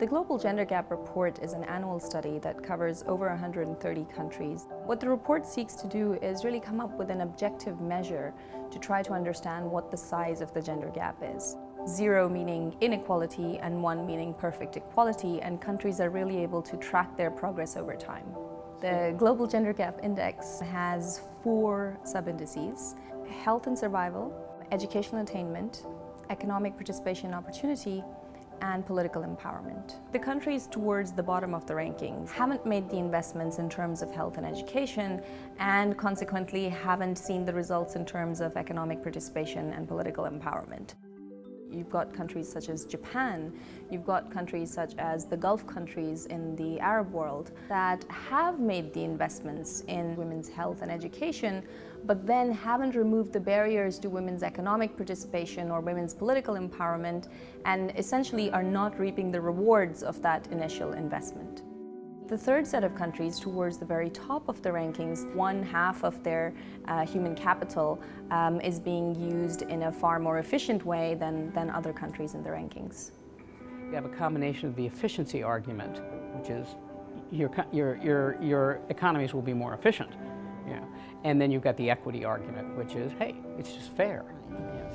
The Global Gender Gap Report is an annual study that covers over 130 countries. What the report seeks to do is really come up with an objective measure to try to understand what the size of the gender gap is. Zero meaning inequality and one meaning perfect equality and countries are really able to track their progress over time. The Global Gender Gap Index has four sub-indices, health and survival, educational attainment, economic participation and opportunity, and political empowerment. The countries towards the bottom of the rankings haven't made the investments in terms of health and education and consequently haven't seen the results in terms of economic participation and political empowerment. You've got countries such as Japan, you've got countries such as the Gulf countries in the Arab world that have made the investments in women's health and education, but then haven't removed the barriers to women's economic participation or women's political empowerment and essentially are not reaping the rewards of that initial investment. The third set of countries towards the very top of the rankings, one half of their uh, human capital um, is being used in a far more efficient way than, than other countries in the rankings. You have a combination of the efficiency argument, which is your, your, your, your economies will be more efficient. Yeah. And then you've got the equity argument, which is, hey, it's just fair.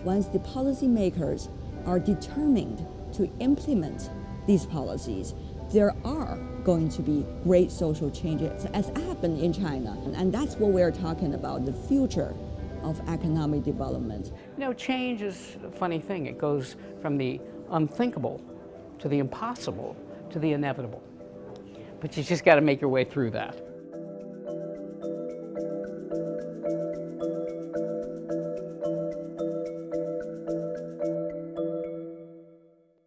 Once the policymakers are determined to implement these policies, there are going to be great social changes as happened in China. And that's what we're talking about, the future of economic development. You know, change is a funny thing. It goes from the unthinkable to the impossible to the inevitable. But you just got to make your way through that.